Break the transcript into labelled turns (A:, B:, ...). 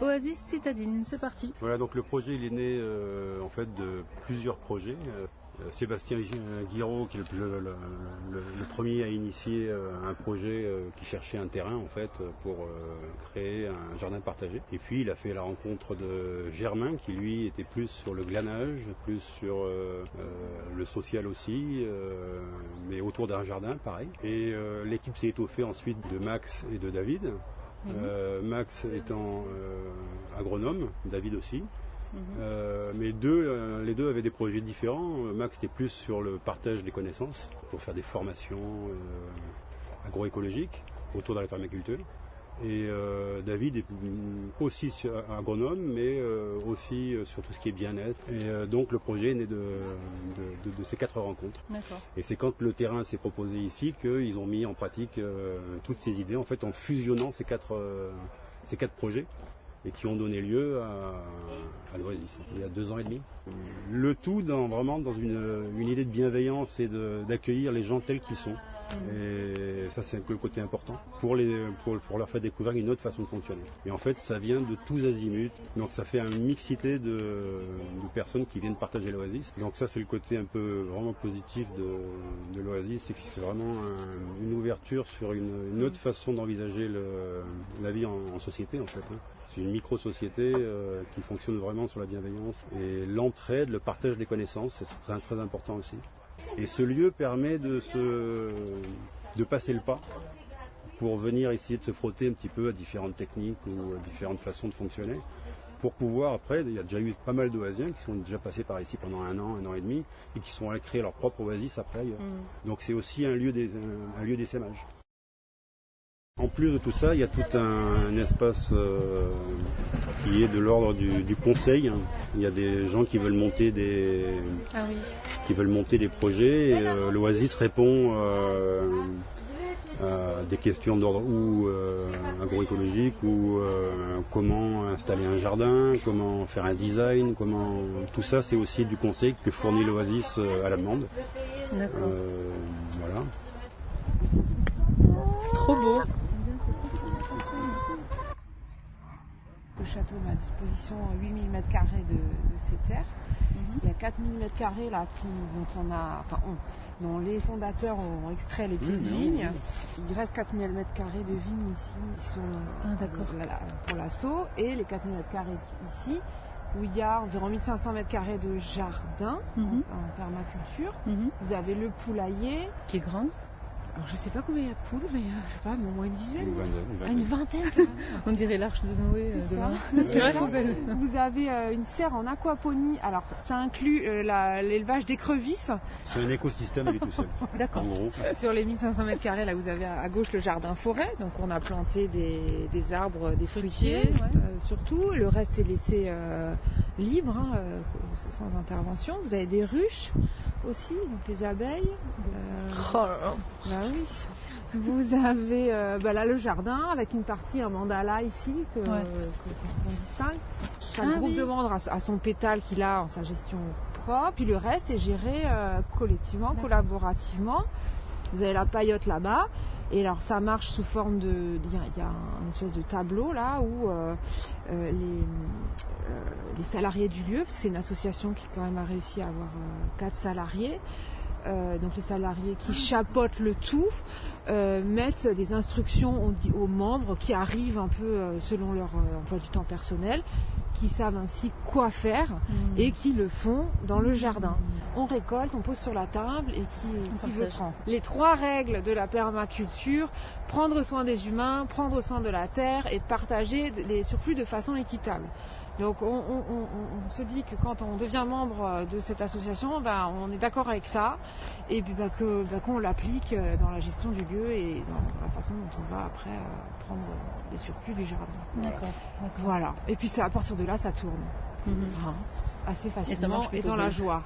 A: Oasis citadine, c'est parti.
B: Voilà, donc le projet il est né euh, en fait de plusieurs projets. Euh, Sébastien Guiraud, qui est le, premier à initier euh, un projet qui cherchait un terrain en fait pour créer un jardin partagé. Et puis il a fait la rencontre de Germain, qui lui était plus sur le glanage, plus sur le social aussi, mais autour d'un jardin, pareil. Et l'équipe s'est étoffée ensuite de Max et de David. Mhm. Euh, Max étant euh, agronome, David aussi. Mhm. Euh, mais deux, les deux avaient des projets différents. Max était plus sur le partage des connaissances pour faire des formations agroécologiques autour de la permaculture. Et euh, David est aussi agronome, mais euh, aussi euh, sur tout ce qui est bien-être. Et donc le projet est né de, ces quatre rencontres. Et c'est quand le terrain s'est proposé ici qu'ils ont mis en pratique toutes ces idées, en fait, en fusionnant ces quatre, ces quatre projets et qui ont donné lieu à, l'Oasis, il y a deux ans et demi. Le tout dans, vraiment dans une, une idée de bienveillance et d'accueillir les gens tels qu'ils sont. Et ça, c'est un peu le côté important pour, leur faire découvrir une autre façon de fonctionner. Et en fait, ça vient de tous azimuts. Donc, ça fait une mixité de, personnes qui viennent partager l'Oasis. Donc, ça, c'est le côté un peu vraiment positif de, l'Oasis. C'est que c'est vraiment une ouverture sur une, autre façon d'envisager la vie en, société, en fait. Hein. C'est une micro-société euh, qui fonctionne vraiment sur la bienveillance. Et l'entraide, le partage des connaissances, c'est très important aussi. Et ce lieu permet de, se, de passer le pas pour venir essayer de se frotter un petit peu à différentes techniques ou à différentes façons de fonctionner. Pour pouvoir, après, il y a déjà eu pas mal d'oasiens qui sont déjà passés par ici pendant un an, un an et demi, et qui sont allés créer leur propre oasis après mm. Donc c'est aussi un lieu d'essaimage. En plus de tout ça, il y a tout un, espace euh, qui est de l'ordre du, conseil. Il y a des gens qui veulent monter des, ah qui veulent monter des projets. Euh, L'Oasis répond euh, à des questions d'ordre ou agroécologique ou comment installer un jardin, comment faire un design, comment tout ça c'est aussi du conseil que fournit l'Oasis à la demande. voilà.
A: C'est trop beau.
C: Château met à disposition 8000 m2 de, ces terres. Mhm. Il y a 4000 m2 là dont on a, enfin, dont les fondateurs ont extrait les pieds de vigne. Il reste 4000 m2 de vignes ici qui sont ah, pour l'assaut et les 4000 m2 ici où il y a environ 1500 m2 de jardin mhm. en, permaculture. Mhm. Vous avez le poulailler
A: qui est grand
C: alors je sais pas combien il y a de poules, mais euh, je sais pas, au moins une dizaine.
B: Une
C: vingtaine. Ah,
A: On dirait l'arche de Noé
C: euh, C'est vrai, Vous avez euh, une serre en aquaponie. Alors ça inclut l'élevage d'écrevisses.
B: C'est un écosystème lui tout seul.
C: D'accord. Sur les 1500 mètres carrés, là vous avez à gauche le jardin forêt. Donc on a planté des, arbres, des fruitiers, surtout. Le reste est laissé libre, hein, sans intervention. Vous avez des ruches aussi, donc les abeilles.
A: Oh
C: bah oui. Vous avez euh, bah là le jardin avec une partie en mandala ici que, qu'on distingue. Chaque ah groupe de membres a, son pétale qu'il a en sa gestion propre, puis le reste est géré euh, collectivement, collaborativement. Vous avez la paillote là-bas. Et alors ça marche sous forme de, il y a un espèce de tableau là où euh, les, les salariés du lieu, c'est une association qui quand même a réussi à avoir quatre salariés, euh, donc les salariés qui chapotent le tout, euh, mettent des instructions aux, aux, membres qui arrivent un peu euh, selon leur emploi du temps personnel, qui savent ainsi quoi faire mmh. et qui le font dans le jardin. On récolte, on pose sur la table et qui, qui veut prendre. Les trois règles de la permaculture, prendre soin des humains, prendre soin de la terre et partager les surplus de façon équitable. Donc on, se dit que quand on devient membre de cette association, ben, on est d'accord avec ça et puis ben, que ben, qu'on l'applique dans la gestion du lieu et dans la façon dont on va après euh, prendre les surplus du jardin.
A: D'accord.
C: Voilà. Et puis à partir de là, ça tourne. Mhm. Hein, assez facilement et, dans la joie.